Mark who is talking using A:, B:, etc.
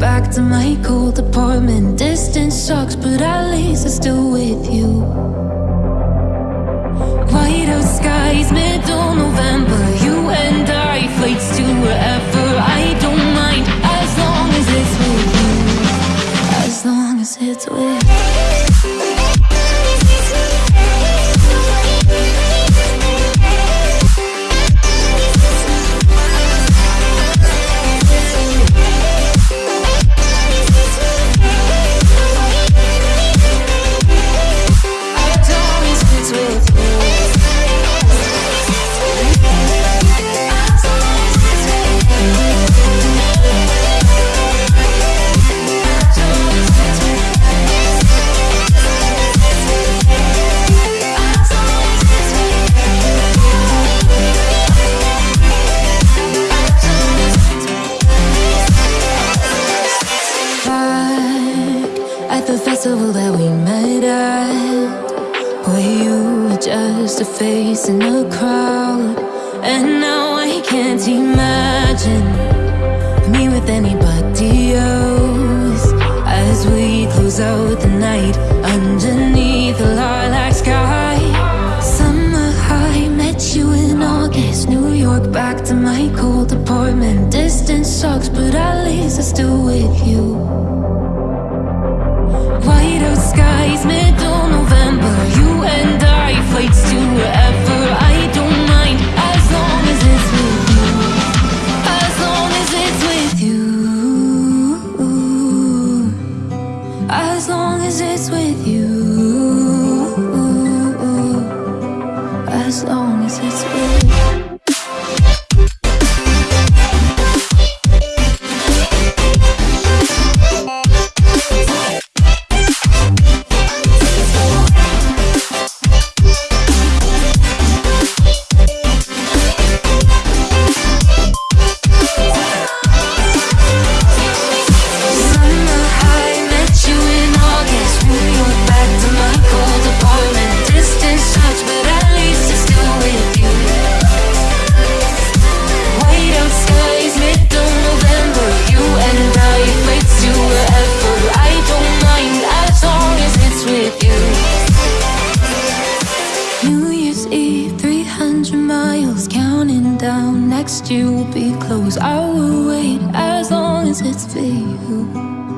A: back to my cold apartment. Distance sucks, but at least I'm still with you. White out skies, middle November. You and I, flights to wherever. I don't mind as long as it's with you. As long as it's with at the festival that we met at. Where you were just a face in the crowd. And now I can't imagine Me with anybody else. As we close out the night Underneath the lilac sky. Summer high, met you in August New York, back to my cold apartment. Distance sucks, but at least I'm still with you As long as it's with you. As long as it's with you. you'll be close. I will wait as long as it's for you.